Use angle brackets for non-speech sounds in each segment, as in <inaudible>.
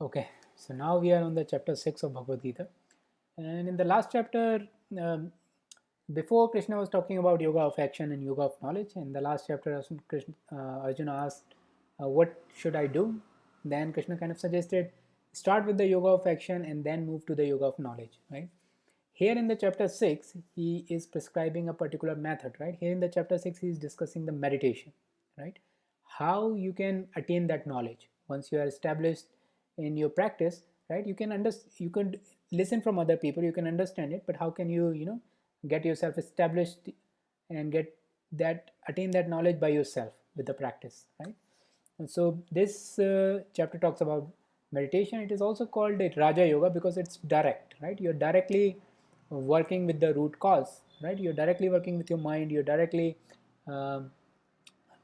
Okay, so now we are on the chapter 6 of Bhagavad Gita. And in the last chapter, um, before Krishna was talking about yoga of action and yoga of knowledge. In the last chapter, Krishna, uh, Arjuna asked, uh, What should I do? Then Krishna kind of suggested, Start with the yoga of action and then move to the yoga of knowledge, right? Here in the chapter 6, he is prescribing a particular method, right? Here in the chapter 6, he is discussing the meditation, right? How you can attain that knowledge once you are established in your practice right? You can understand you can listen from other people you can understand it but how can you you know get yourself established and get that attain that knowledge by yourself with the practice right? And so this uh, chapter talks about meditation. It is also called it raja yoga because it's direct right? You're directly working with the root cause right? You're directly working with your mind. You're directly um,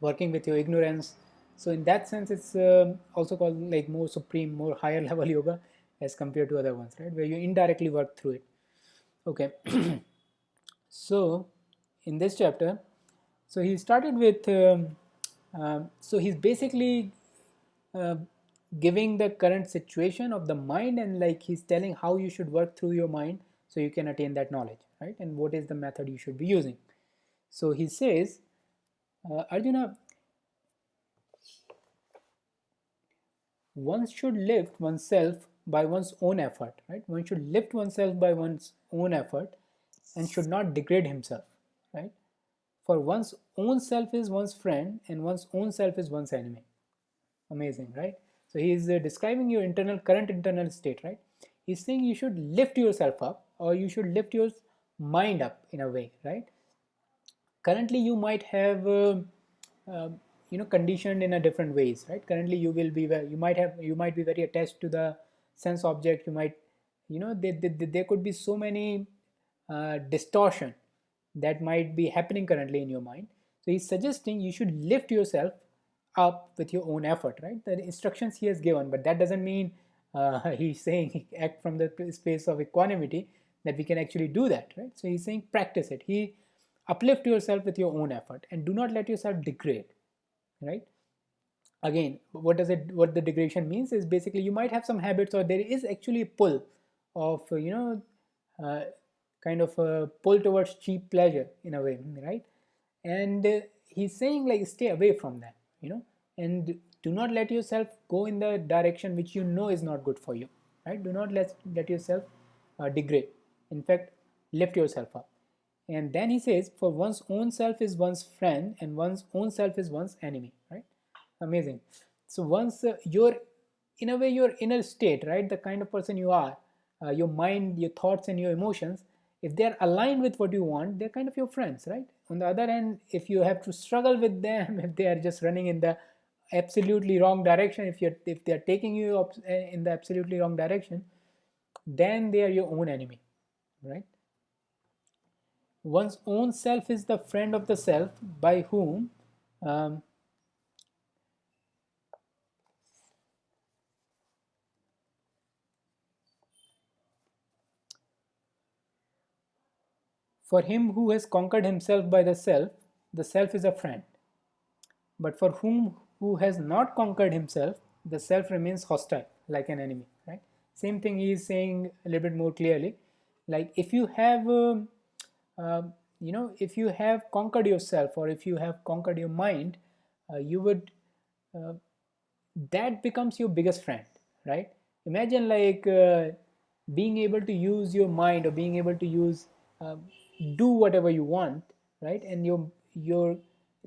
working with your ignorance so in that sense, it's uh, also called like more supreme, more higher <laughs> level yoga as compared to other ones, right? Where you indirectly work through it. Okay. <clears throat> so in this chapter, so he started with, um, uh, so he's basically uh, giving the current situation of the mind and like he's telling how you should work through your mind so you can attain that knowledge, right? And what is the method you should be using. So he says, uh, Arjuna, one should lift oneself by one's own effort, right? One should lift oneself by one's own effort and should not degrade himself, right? For one's own self is one's friend and one's own self is one's enemy. Amazing, right? So he is uh, describing your internal, current internal state, right? He's saying you should lift yourself up or you should lift your mind up in a way, right? Currently, you might have uh, you know conditioned in a different ways right? Currently you will be you might have you might be very attached to the sense object. You might you know there, there, there could be so many uh, distortion that might be happening currently in your mind. So he's suggesting you should lift yourself up with your own effort right? The instructions he has given but that doesn't mean uh, <laughs> he's saying act from the space of equanimity that we can actually do that right? So he's saying practice it. He uplift yourself with your own effort and do not let yourself degrade right? Again what does it what the degradation means is basically you might have some habits or there is actually a pull of you know uh, kind of a pull towards cheap pleasure in a way right? And uh, he's saying like stay away from that you know? And do not let yourself go in the direction which you know is not good for you right? Do not let let yourself uh, degrade. In fact lift yourself up and then he says for one's own self is one's friend and one's own self is one's enemy right? Amazing. So once uh, your in a way your inner state right the kind of person you are uh, your mind your thoughts and your emotions if they're aligned with what you want they're kind of your friends right? On the other hand if you have to struggle with them <laughs> if they are just running in the absolutely wrong direction if you're if they're taking you uh, in the absolutely wrong direction then they are your own enemy right one's own self is the friend of the self by whom um, For him who has conquered himself by the self, the self is a friend. But for whom who has not conquered himself, the self remains hostile, like an enemy, right? Same thing he is saying a little bit more clearly. Like if you have um, um, you know if you have conquered yourself or if you have conquered your mind uh, you would uh, that becomes your biggest friend right? Imagine like uh, being able to use your mind or being able to use um, do whatever you want right? And your your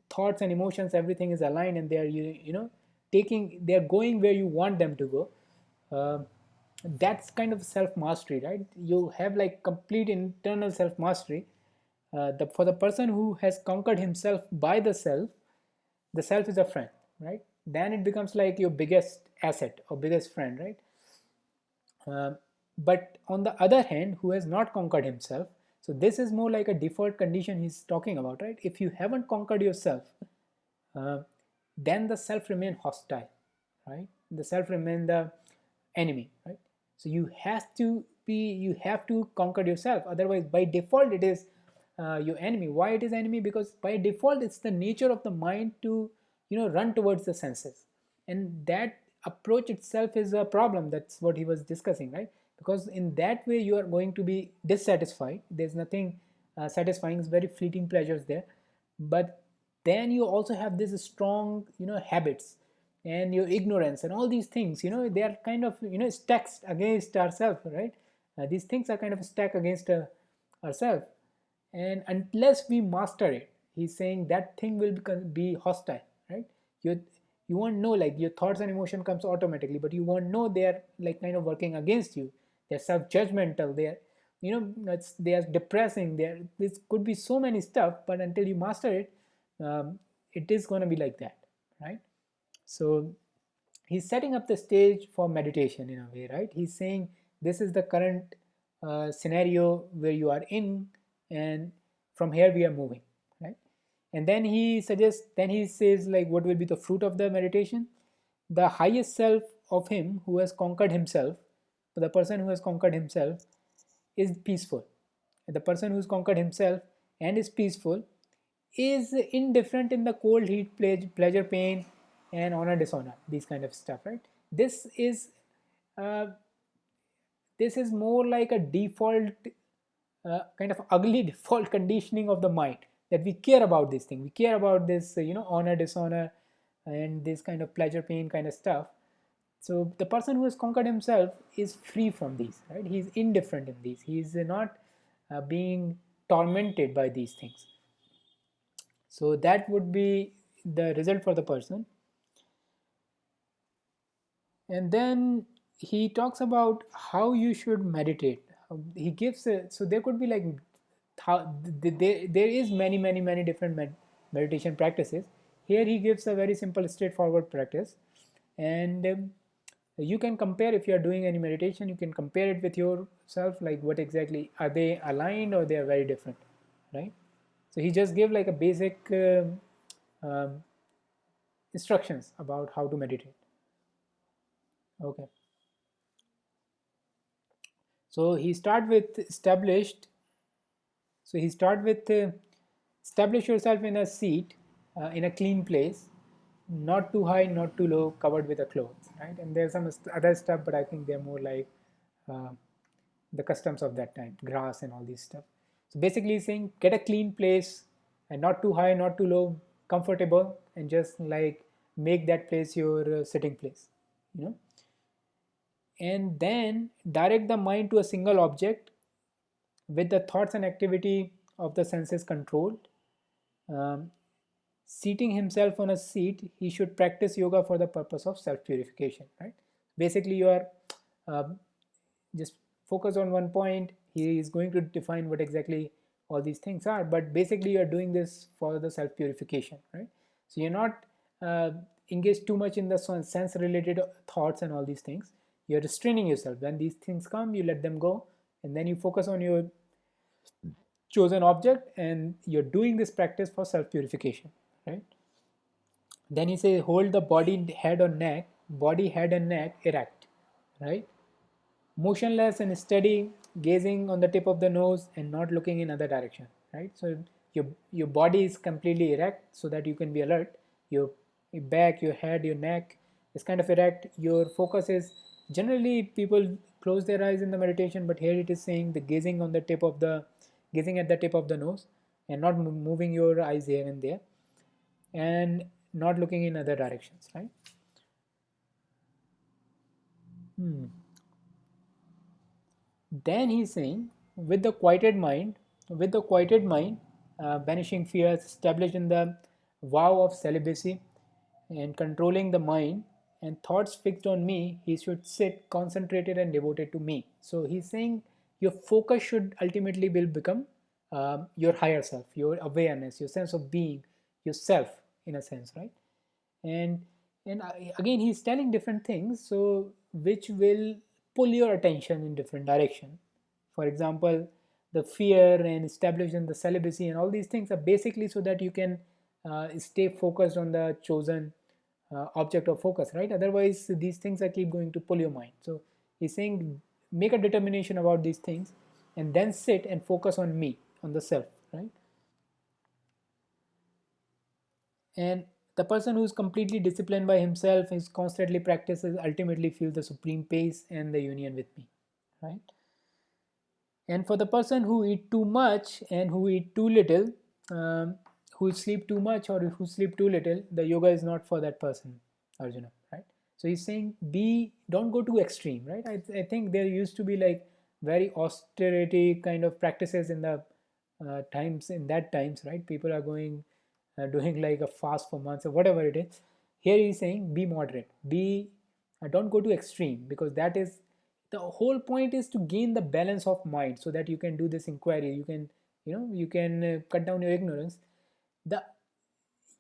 thoughts and emotions everything is aligned and they are you, you know taking they are going where you want them to go. Uh, that's kind of self mastery right? You have like complete internal self mastery uh, the, for the person who has conquered himself by the self, the self is a friend, right? Then it becomes like your biggest asset or biggest friend, right? Uh, but on the other hand, who has not conquered himself, so this is more like a default condition he's talking about, right? If you haven't conquered yourself, uh, then the self remain hostile, right? The self remain the enemy, right? So you have to be, you have to conquer yourself. Otherwise, by default, it is uh, your enemy. Why it is enemy? Because by default it's the nature of the mind to you know run towards the senses. And that approach itself is a problem. That's what he was discussing right? Because in that way you are going to be dissatisfied. There's nothing uh, satisfying it's very fleeting pleasures there. But then you also have this strong you know habits and your ignorance and all these things you know they are kind of you know stacked against ourselves right? Uh, these things are kind of stacked against uh, ourselves and unless we master it he's saying that thing will be hostile right? You you won't know like your thoughts and emotion comes automatically but you won't know they're like kind of working against you. They're self-judgmental. They're you know it's they are depressing. There this could be so many stuff but until you master it um, it is going to be like that right? So he's setting up the stage for meditation in a way right? He's saying this is the current uh, scenario where you are in and from here we are moving right and then he suggests then he says like what will be the fruit of the meditation the highest self of him who has conquered himself the person who has conquered himself is peaceful. The person who's conquered himself and is peaceful is indifferent in the cold heat, pleasure, pain, and honor, dishonor, these kind of stuff, right? This is uh, this is more like a default uh, kind of ugly default conditioning of the mind that we care about this thing. We care about this, uh, you know, honor, dishonor, and this kind of pleasure, pain kind of stuff. So the person who has conquered himself is free from these, right? He's indifferent in these. He's not uh, being tormented by these things. So that would be the result for the person. And then he talks about how you should meditate. He gives a, so there could be like there, there is many many many different med meditation practices. Here he gives a very simple straightforward practice. And um, you can compare if you are doing any meditation you can compare it with yourself like what exactly are they aligned or they are very different right? So he just gave like a basic uh, um, instructions about how to meditate. Okay so he start with established so he start with uh, establish yourself in a seat uh, in a clean place not too high not too low covered with a cloth right? And there's some other stuff, but I think they're more like uh, the customs of that time, grass and all these stuff. So basically saying get a clean place and not too high, not too low, comfortable and just like make that place your uh, sitting place, you know. And then direct the mind to a single object with the thoughts and activity of the senses controlled. Um, seating himself on a seat, he should practice yoga for the purpose of self-purification, right? Basically, you are uh, just focus on one point. He is going to define what exactly all these things are, but basically you are doing this for the self-purification, right? So you're not uh, engaged too much in the sense-related thoughts and all these things. You're restraining yourself. When these things come, you let them go, and then you focus on your chosen object, and you're doing this practice for self-purification right? Then he says hold the body head or neck body head and neck erect right? Motionless and steady gazing on the tip of the nose and not looking in other direction right? So your your body is completely erect so that you can be alert. Your back your head your neck is kind of erect. Your focus is generally people close their eyes in the meditation but here it is saying the gazing on the tip of the gazing at the tip of the nose and not moving your eyes here and there and not looking in other directions, right? Hmm. Then he's saying, with the quieted mind, with the quieted mind, uh, banishing fears, established in the vow of celibacy, and controlling the mind, and thoughts fixed on me, he should sit concentrated and devoted to me. So he's saying your focus should ultimately will become uh, your higher self, your awareness, your sense of being, yourself in a sense right and and again he's telling different things so which will pull your attention in different direction for example the fear and establishing the celibacy and all these things are basically so that you can uh, stay focused on the chosen object of focus right? Otherwise these things are keep going to pull your mind. So he's saying make a determination about these things and then sit and focus on me on the self right? And the person who is completely disciplined by himself is constantly practices ultimately feel the supreme pace and the union with me right? And for the person who eat too much and who eat too little um, who sleep too much or who sleep too little the yoga is not for that person arjuna right? So he's saying be don't go too extreme right? I, I think there used to be like very austerity kind of practices in the uh, times in that times right? People are going uh, doing <laughs> like a fast for months or whatever it is. Here he's saying be moderate be uh, don't go to extreme because that is the whole point is to gain the balance of mind so that you can do this inquiry. You can you know you can uh, cut down your ignorance the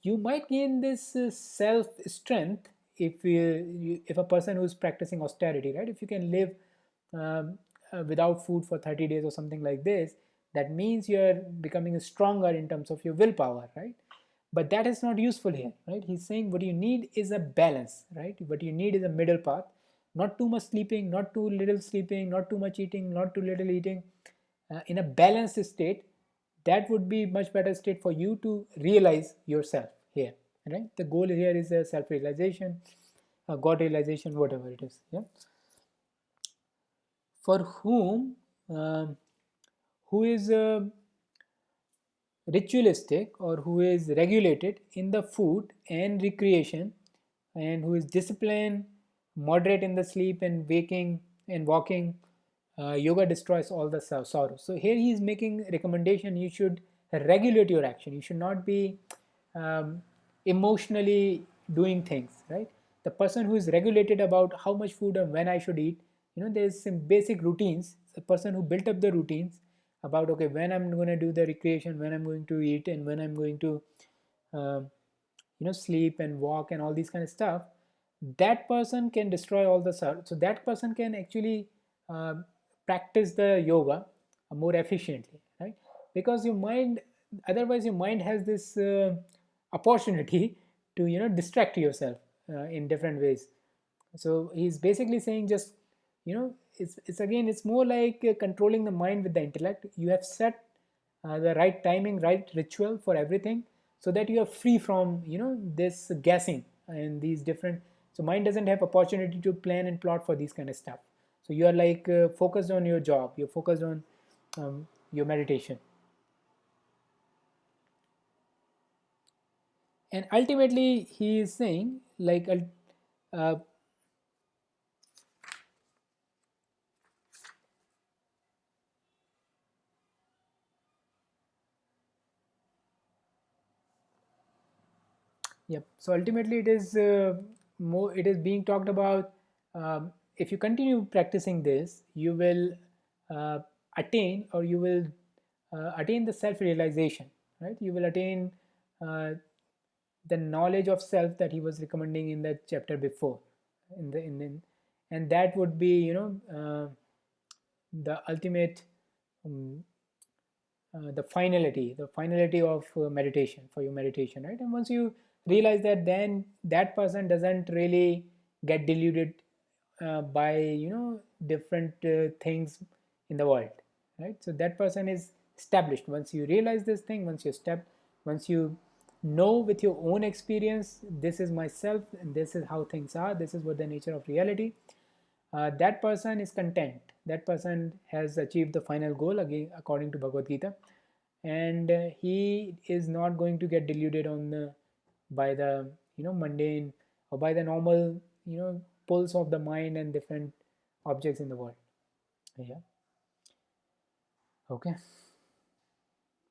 you might gain this uh, self strength if you, if a person who's practicing austerity right? If you can live um, uh, without food for 30 days or something like this that means you're becoming stronger in terms of your willpower right? But that is not useful here right? He's saying what you need is a balance right? What you need is a middle path. Not too much sleeping not too little sleeping not too much eating not too little eating. Uh, in a balanced state that would be much better state for you to realize yourself here right? The goal here is a self realization a god realization whatever it is yeah? For whom um, who is uh, ritualistic or who is regulated in the food and recreation and who is disciplined moderate in the sleep and waking and walking uh, yoga destroys all the sorrow so here he is making recommendation you should regulate your action. You should not be um, emotionally doing things right? The person who is regulated about how much food and when i should eat you know there's some basic routines. The person who built up the routines about okay when i'm going to do the recreation when i'm going to eat and when i'm going to uh, you know sleep and walk and all these kind of stuff that person can destroy all the so that person can actually uh, practice the yoga more efficiently right? Because your mind otherwise your mind has this uh, opportunity <laughs> to you know distract yourself uh, in different ways. So he's basically saying just you know it's, it's again it's more like uh, controlling the mind with the intellect. You have set uh, the right timing right ritual for everything so that you are free from you know this guessing and these different so mind doesn't have opportunity to plan and plot for these kind of stuff so you are like uh, focused on your job you're focused on um, your meditation and ultimately he is saying like uh, Yep. So ultimately, it is uh, more. It is being talked about. Um, if you continue practicing this, you will uh, attain, or you will uh, attain the self-realization. Right? You will attain uh, the knowledge of self that he was recommending in the chapter before. In the in, the, and that would be you know uh, the ultimate. Um, uh, the finality, the finality of meditation for your meditation, right? And once you realize that then that person doesn't really get deluded uh, by you know different uh, things in the world right? So that person is established. Once you realize this thing once you step once you know with your own experience this is myself and this is how things are this is what the nature of reality uh, that person is content. That person has achieved the final goal again according to bhagavad gita. And uh, he is not going to get deluded on the by the you know mundane or by the normal you know pulse of the mind and different objects in the world. Yeah. Okay